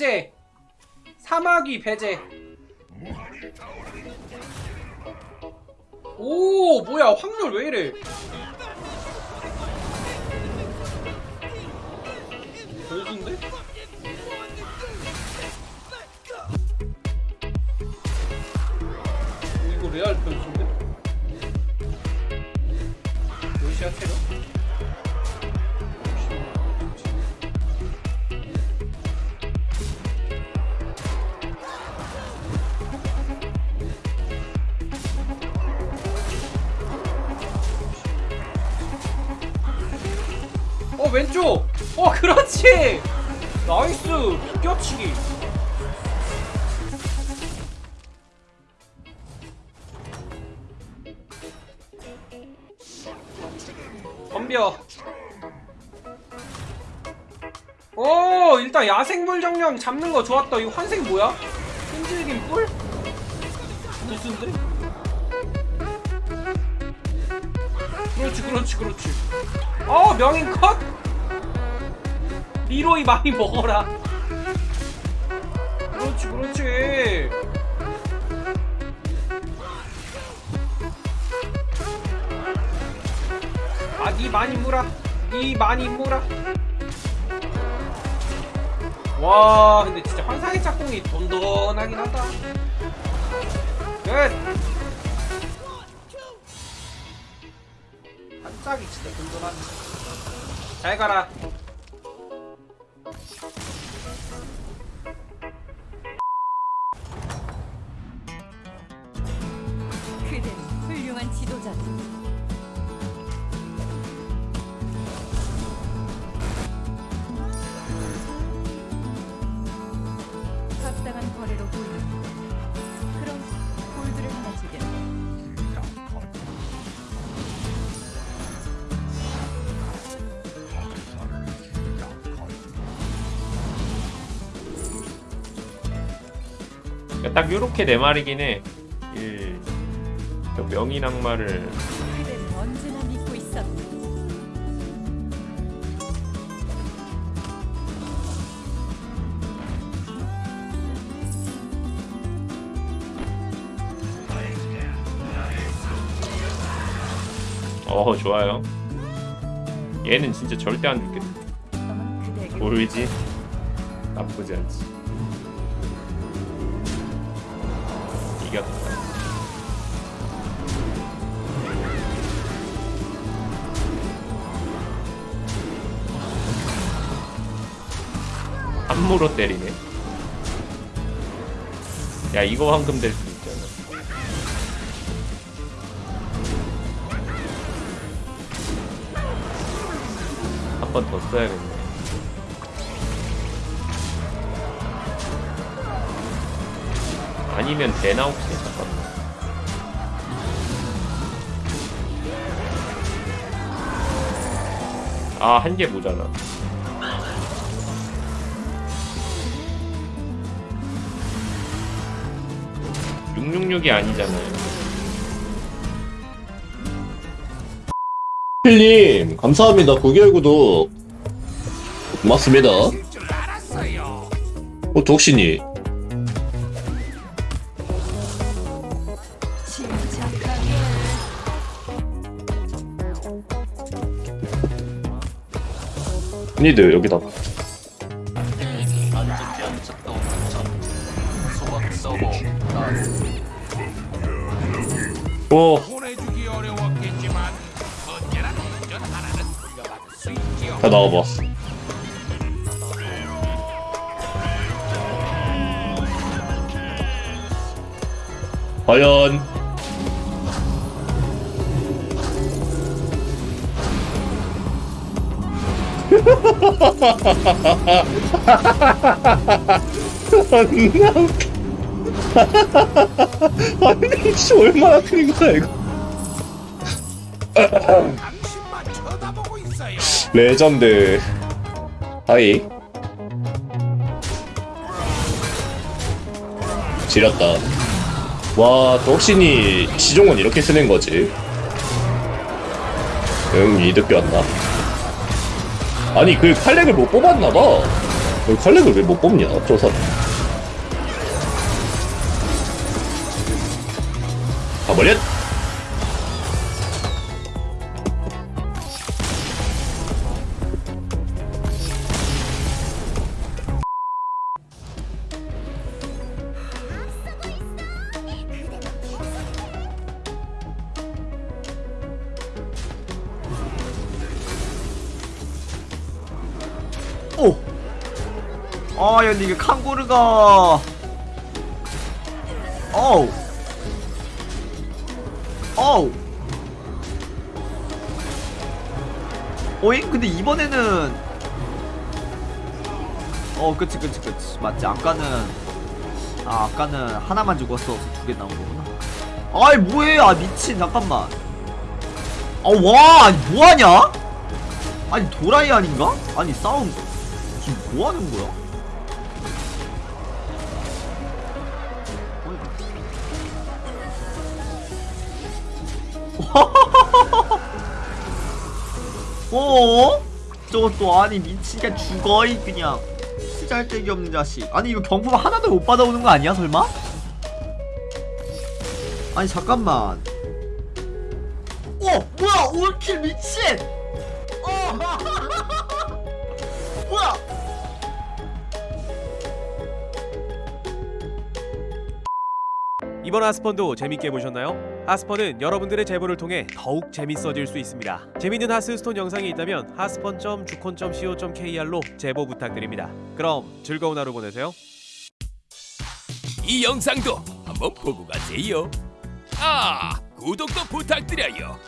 배제. 사마귀 배제. 오 뭐야 확률 왜 이래 왼쪽! 어 그렇지! nice! 비껴치기! 덤벼 오 일단 야생물 정령 잡는 거 좋았다 이거 환생 뭐야? 끈질긴 뿔? 무슨데? 그렇지 그렇지 그렇지. 어 명인 컷? 리로이 많이 먹어라. 그렇지 그렇지. 아니 많이 물어. 니 많이 물어. 와 근데 진짜 환상의 짝꿍이 돈돈하긴 하다. 끝 짝이 진짜 돈돈하네. 잘 가라 딱 요렇게 네 마리긴 해. 이, 저 명인 악마를. 어 좋아요. 얘는 진짜 절대 안 죽겠다. 보이지? 나쁘지 않지. 이겼다. 함무로 때리네. 야 이거 황금 될 수도 있잖아. 한 번 더 써야겠네. 아니면 되나 혹시 잠깐만. 아 한 개 모자라. 666이 아니잖아요. 필님 감사합니다 9개월 구독 고맙습니다 어 독신이 받을 수 있지요. 다 나와봐 과연 웃겨. 아니 씨 얼마나 큰 거야 이거. 레전드 하이 지렸다 와 독신이 시종은 이렇게 쓰는 거지 응 이득 배웠나 아니 그 칼렉을 못 뽑았나봐. 여기 컬렉을 왜 못 뽑냐 tro사 가버렸 오! 아, 야, 근데 이게 칸고르가. 어우. 어우. 오잉? 근데 이번에는. 어, 그치, 그치, 그치. 맞지. 아까는. 아, 아까는 하나만 죽었어. 두 개 나온 거구나. 아이, 뭐해. 아, 미친. 잠깐만. 아, 와. 아니, 뭐하냐? 아니, 도라이 아닌가? 아니, 싸움. 지금 뭐 하는 거야? 어? 저것도 아니 미치게 죽어 이 그냥 쓰잘데기 없는 자식 아니 이거 경품 하나도 못 받아오는 거 아니야 설마? 아니 잠깐만 어 뭐야 올킬 미친 어 뭐야 이번 하스펀도 재밌게 보셨나요? 하스펀은 여러분들의 제보를 통해 더욱 재밌어질 수 있습니다. 재밌는 하스스톤 영상이 있다면 하스펀.주콘.co.kr로 제보 부탁드립니다. 그럼 즐거운 하루 보내세요. 이 영상도 한번 보고 가세요. 아, 구독도 부탁드려요.